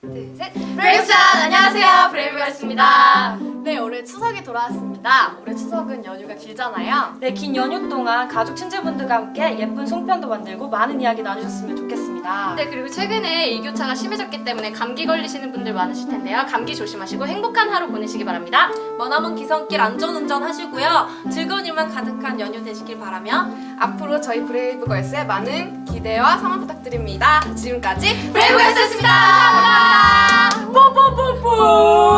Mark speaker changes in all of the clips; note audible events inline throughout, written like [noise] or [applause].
Speaker 1: 둘, 셋.
Speaker 2: 브레이브 사운드! 안녕하세요, 브레이브걸스입니다.
Speaker 1: 네, 올해 추석이 돌아왔습니다. 올해 추석은 연휴가 길잖아요.
Speaker 3: 네, 긴 연휴 동안 가족 친지분들과 함께 예쁜 송편도 만들고 많은 이야기 나누셨으면 좋겠습니다.
Speaker 2: 네, 그리고 최근에 일교차가 심해졌기 때문에 감기 걸리시는 분들 많으실 텐데요. 감기 조심하시고 행복한 하루 보내시기 바랍니다.
Speaker 4: 머나먼 귀성길 안전운전 하시고요. 즐거운 일만 가득한 연휴 되시길 바라며
Speaker 1: 앞으로 저희 브레이브걸스의 많은 기대와 성원 부탁드립니다. 지금까지
Speaker 2: 브레이브걸스였습니다. 감사합니다. 뽀뽀뽀뽀!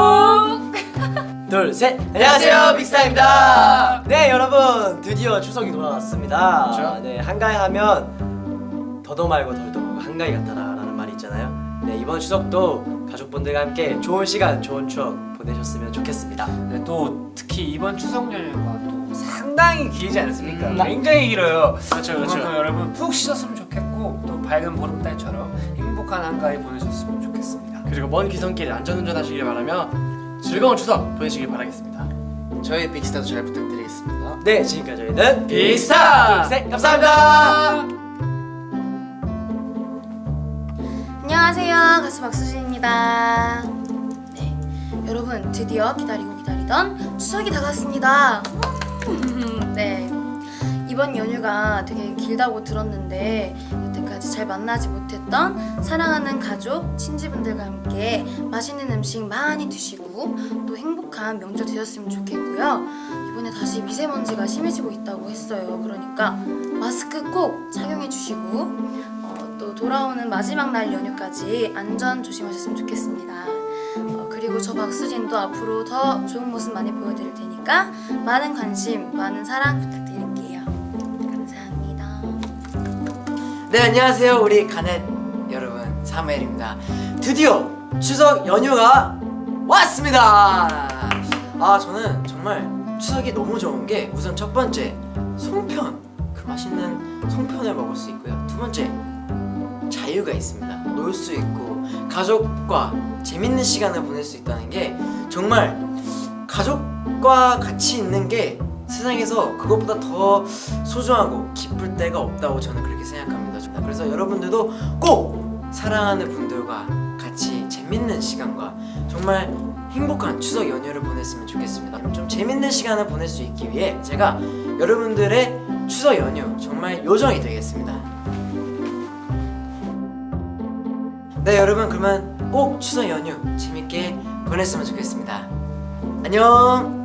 Speaker 5: 둘, 셋! 안녕하세요, 빅스타입니다! 네, 여러분, 드디어 추석이 돌아왔습니다.
Speaker 6: 그렇죠.
Speaker 5: 네, 한가위 하면 더도 말고 덜도 한가위 같아라 라는 말이 있잖아요. 네, 이번 추석도 가족분들과 함께 좋은 시간, 좋은 추억 보내셨으면 좋겠습니다.
Speaker 6: 네, 또 특히 이번 추석 연휴가 또 상당히 길지 않습니까?
Speaker 5: 음.
Speaker 6: 굉장히 길어요.
Speaker 5: 그렇죠, 그렇죠.
Speaker 6: 여러분 푹 쉬셨으면 좋겠고 또 밝은 보름달처럼 행복한 한가위 보내셨으면 좋겠습니다.
Speaker 7: 그리고 먼 귀성길 안전운전 하시길 바라며 즐거운 추석 보내시길 바라겠습니다.
Speaker 8: 저희 빅스타도 잘 부탁드리겠습니다.
Speaker 5: 네, 지금까지 저희는
Speaker 7: 빅스타!
Speaker 5: 둘, 셋! 감사합니다!
Speaker 9: 안녕하세요. 가수 박수진입니다. 네 여러분 드디어 기다리고 기다리던 추석이 다가왔습니다. [laughs] 네 이번 연휴가 되게 길다고 들었는데 여태까지 잘 만나지 못했던 사랑하는 가족, 친지분들과 함께 맛있는 음식 많이 드시고 또 행복한 명절 되셨으면 좋겠고요. 이번에 다시 미세먼지가 심해지고 있다고 했어요. 그러니까 마스크 꼭 착용해 주시고 돌아오는 마지막 날 연휴까지 안전 조심하셨으면 좋겠습니다. 어, 그리고 저 박수진도 앞으로 더 좋은 모습 많이 보여드릴 테니까 많은 관심, 많은 사랑 부탁드릴게요. 감사합니다.
Speaker 8: 네 안녕하세요 우리 가넷 여러분 사무엘입니다. 드디어 추석 연휴가 왔습니다. 아 저는 정말 추석이 너무 좋은 게 우선 첫 번째 송편 그 맛있는 송편을 먹을 수 있고요. 두 번째 자유가 있습니다. 놀 수 있고 가족과 재밌는 시간을 보낼 수 있다는 게 정말 가족과 같이 있는 게 세상에서 그것보다 더 소중하고 기쁠 때가 없다고 저는 그렇게 생각합니다. 그래서 여러분들도 꼭 사랑하는 분들과 같이 재밌는 시간과 정말 행복한 추석 연휴를 보냈으면 좋겠습니다. 좀 재밌는 시간을 보낼 수 있기 위해 제가 여러분들의 추석 연휴 정말 요정이 되겠습니다. 네 여러분 그러면 꼭 추석 연휴 재밌게 보냈으면 좋겠습니다. 안녕.